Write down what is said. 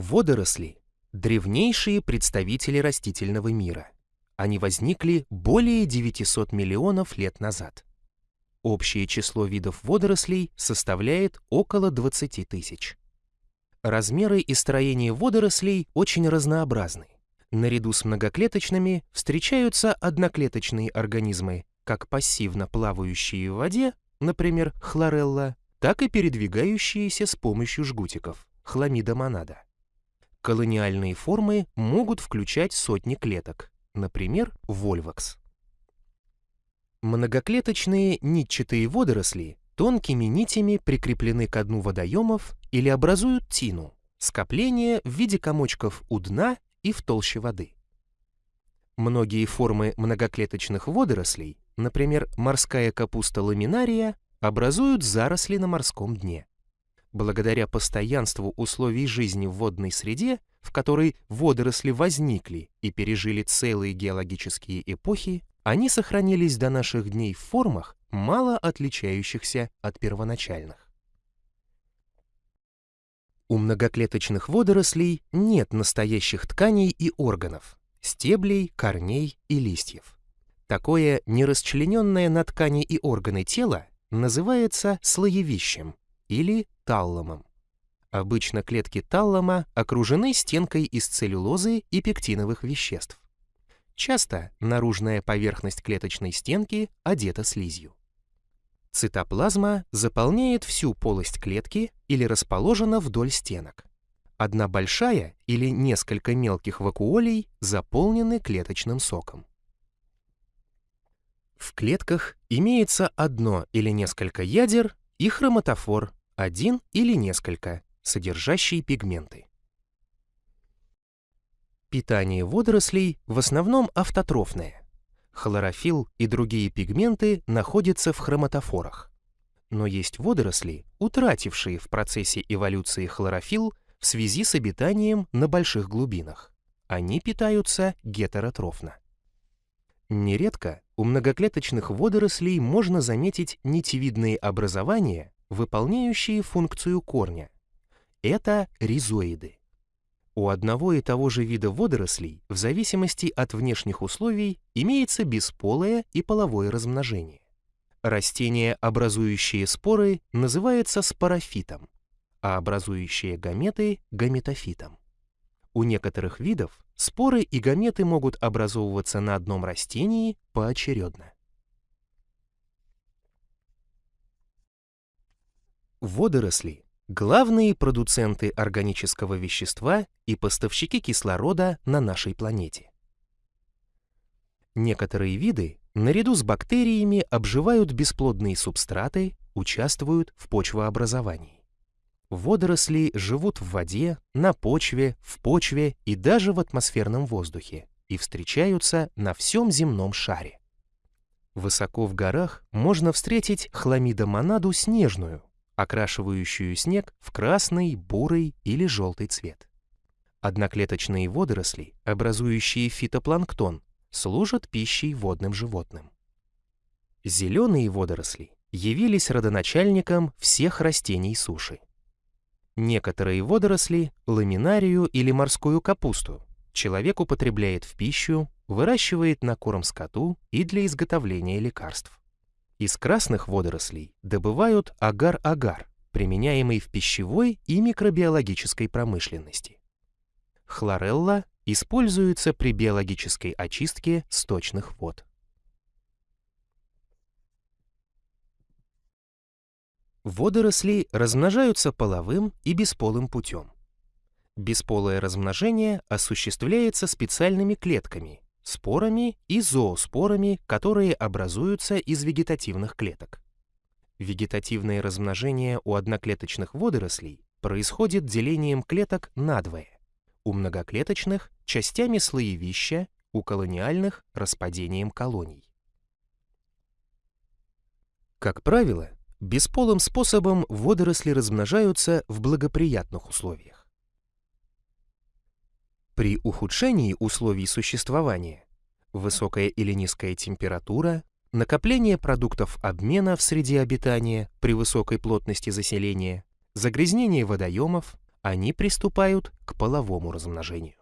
Водоросли – древнейшие представители растительного мира. Они возникли более 900 миллионов лет назад. Общее число видов водорослей составляет около 20 тысяч. Размеры и строение водорослей очень разнообразны. Наряду с многоклеточными встречаются одноклеточные организмы, как пассивно плавающие в воде, например, хлорелла, так и передвигающиеся с помощью жгутиков, хламида монада. Колониальные формы могут включать сотни клеток, например, вольвакс. Многоклеточные нитчатые водоросли тонкими нитями прикреплены к дну водоемов или образуют тину, скопление в виде комочков у дна и в толще воды. Многие формы многоклеточных водорослей, например, морская капуста ламинария, образуют заросли на морском дне. Благодаря постоянству условий жизни в водной среде, в которой водоросли возникли и пережили целые геологические эпохи, они сохранились до наших дней в формах, мало отличающихся от первоначальных. У многоклеточных водорослей нет настоящих тканей и органов, стеблей, корней и листьев. Такое нерасчлененное на ткани и органы тело называется слоевищем или талломом. Обычно клетки таллома окружены стенкой из целлюлозы и пектиновых веществ. Часто наружная поверхность клеточной стенки одета слизью. Цитоплазма заполняет всю полость клетки или расположена вдоль стенок. Одна большая или несколько мелких вакуолей заполнены клеточным соком. В клетках имеется одно или несколько ядер и хроматофор, один или несколько, содержащие пигменты. Питание водорослей в основном автотрофное. Хлорофилл и другие пигменты находятся в хроматофорах. Но есть водоросли, утратившие в процессе эволюции хлорофилл в связи с обитанием на больших глубинах. Они питаются гетеротрофно. Нередко у многоклеточных водорослей можно заметить нитевидные образования, выполняющие функцию корня. Это ризоиды. У одного и того же вида водорослей в зависимости от внешних условий имеется бесполое и половое размножение. Растение, образующее споры, называется спорофитом, а образующее гаметы – гаметофитом. У некоторых видов споры и гаметы могут образовываться на одном растении поочередно. Водоросли главные продуценты органического вещества и поставщики кислорода на нашей планете. Некоторые виды наряду с бактериями обживают бесплодные субстраты, участвуют в почвообразовании. Водоросли живут в воде, на почве, в почве и даже в атмосферном воздухе и встречаются на всем земном шаре. Высоко в горах можно встретить хламидомонаду снежную, окрашивающую снег в красный, бурый или желтый цвет. Одноклеточные водоросли, образующие фитопланктон, служат пищей водным животным. Зеленые водоросли явились родоначальником всех растений суши. Некоторые водоросли, ламинарию или морскую капусту, человек употребляет в пищу, выращивает на корм скоту и для изготовления лекарств. Из красных водорослей добывают агар-агар, применяемый в пищевой и микробиологической промышленности. Хлорелла используется при биологической очистке сточных вод. Водоросли размножаются половым и бесполым путем. Бесполое размножение осуществляется специальными клетками, спорами и зооспорами, которые образуются из вегетативных клеток. Вегетативное размножение у одноклеточных водорослей происходит делением клеток надвое. У многоклеточных – частями слоевища, у колониальных – распадением колоний. Как правило, бесполым способом водоросли размножаются в благоприятных условиях. При ухудшении условий существования высокая или низкая температура, накопление продуктов обмена в среде обитания при высокой плотности заселения, загрязнение водоемов, они приступают к половому размножению.